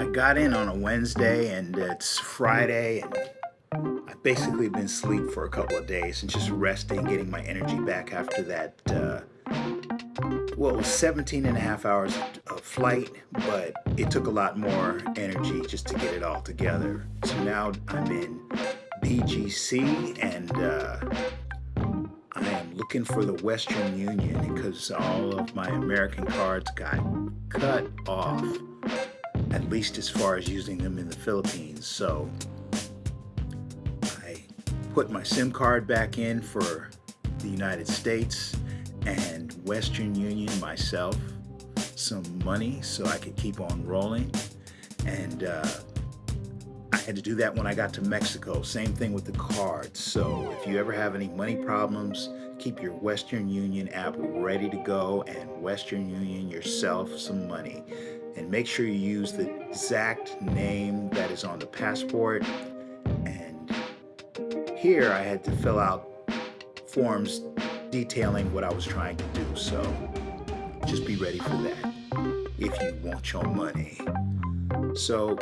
I got in on a Wednesday and it's Friday and I've basically been asleep for a couple of days and just resting, getting my energy back after that, uh, well, it was 17 and a half hours of flight, but it took a lot more energy just to get it all together. So now I'm in BGC and uh, I am looking for the Western Union because all of my American cards got cut off least as far as using them in the Philippines. So I put my SIM card back in for the United States and Western Union myself some money so I could keep on rolling. And uh, I had to do that when I got to Mexico. Same thing with the cards. So if you ever have any money problems, keep your Western Union app ready to go and Western Union yourself some money and make sure you use the exact name that is on the passport. And here I had to fill out forms detailing what I was trying to do. So just be ready for that if you want your money. So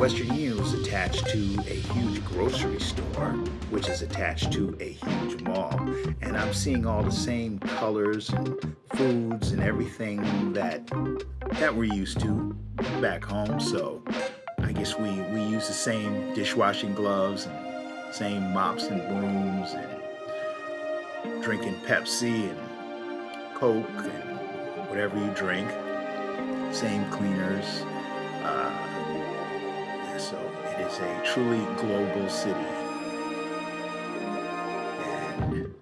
Western Union was attached to a huge grocery store, which is attached to a huge mall. And I'm seeing all the same colors and foods and everything that that we're used to back home. So I guess we, we use the same dishwashing gloves and same mops and brooms and drinking Pepsi and Coke and whatever you drink. Same cleaners. Uh, so it is a truly global city. And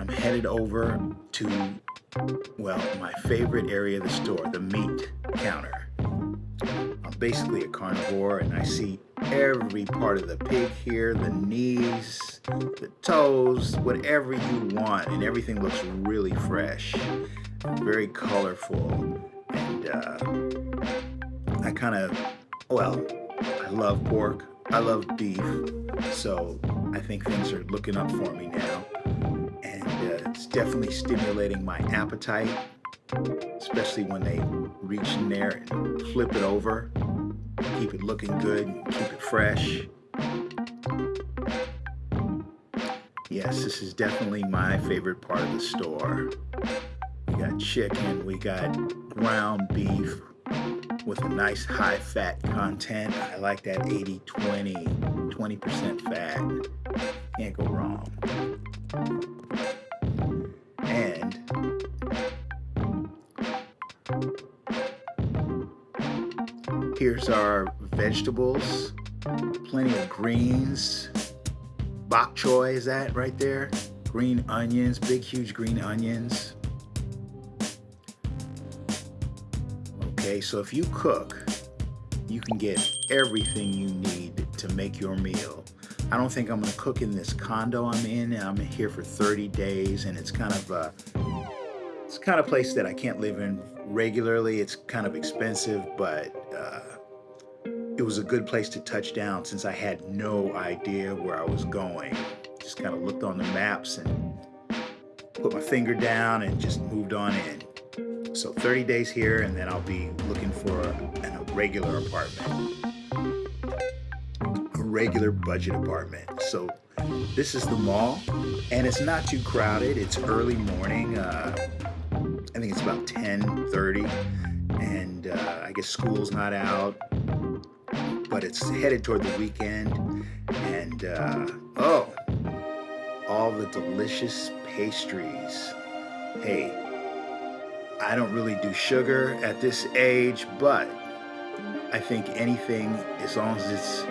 I'm headed over to well, my favorite area of the store, the meat counter. I'm basically a carnivore and I see every part of the pig here, the knees, the toes, whatever you want, and everything looks really fresh, very colorful, and uh, I kind of, well, I love pork, I love beef, so I think things are looking up for me now. And uh, it's definitely stimulating my appetite, especially when they reach in there and flip it over. Keep it looking good, keep it fresh. Yes, this is definitely my favorite part of the store. We got chicken, we got ground beef with a nice high fat content. I like that 80-20, 20% fat. Can't go wrong. And here's our vegetables, plenty of greens. Bok choy is that right there? Green onions, big huge green onions. Okay, so if you cook, you can get everything you need to make your meal. I don't think I'm gonna cook in this condo I'm in. I'm here for 30 days and it's kind of a, it's kind of place that I can't live in regularly. It's kind of expensive, but uh, it was a good place to touch down since I had no idea where I was going. Just kind of looked on the maps and put my finger down and just moved on in. So 30 days here and then I'll be looking for a, a regular apartment. A regular budget apartment. So this is the mall and it's not too crowded. It's early morning. Uh, I think it's about 10:30, and uh, I guess school's not out, but it's headed toward the weekend. And uh, oh, all the delicious pastries. Hey, I don't really do sugar at this age, but I think anything, as long as it's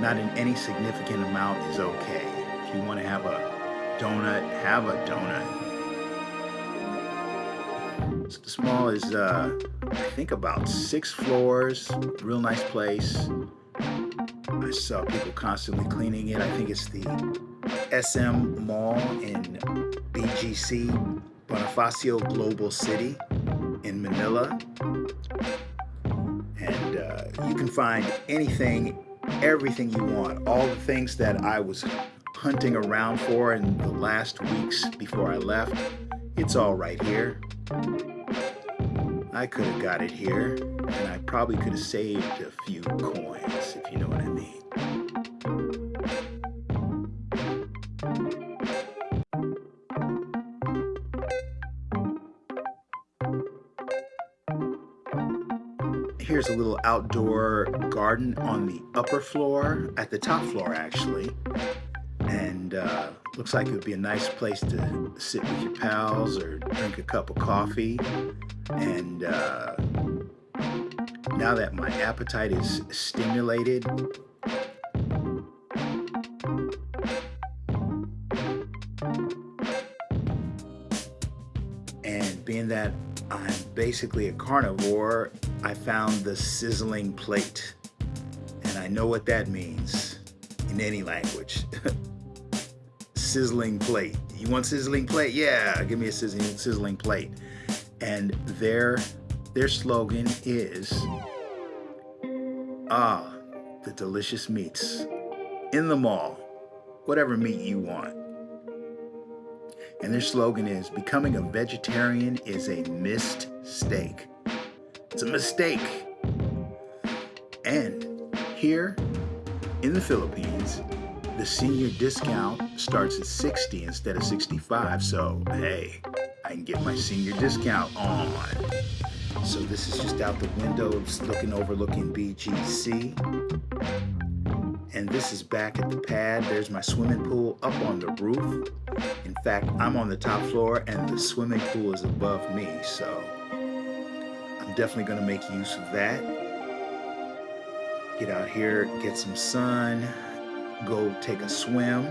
not in any significant amount, is okay. If you want to have a donut, have a donut. The mall is, uh, I think, about six floors. Real nice place. I saw people constantly cleaning it. I think it's the SM Mall in BGC, Bonifacio Global City in Manila. And uh, you can find anything, everything you want. All the things that I was hunting around for in the last weeks before I left, it's all right here. I could have got it here, and I probably could have saved a few coins, if you know what I mean. Here's a little outdoor garden on the upper floor, at the top floor actually. And uh, looks like it would be a nice place to sit with your pals or drink a cup of coffee. And uh, now that my appetite is stimulated, and being that I'm basically a carnivore, I found the sizzling plate. And I know what that means in any language. sizzling plate. You want sizzling plate? Yeah, give me a sizzling, sizzling plate. And their, their slogan is, ah, the delicious meats in the mall, whatever meat you want. And their slogan is, becoming a vegetarian is a missed steak. It's a mistake. And here in the Philippines, the senior discount starts at 60 instead of 65. So, hey, I can get my senior discount on. So this is just out the window, it's looking overlooking BGC. And this is back at the pad. There's my swimming pool up on the roof. In fact, I'm on the top floor and the swimming pool is above me. So I'm definitely gonna make use of that. Get out here, get some sun, go take a swim.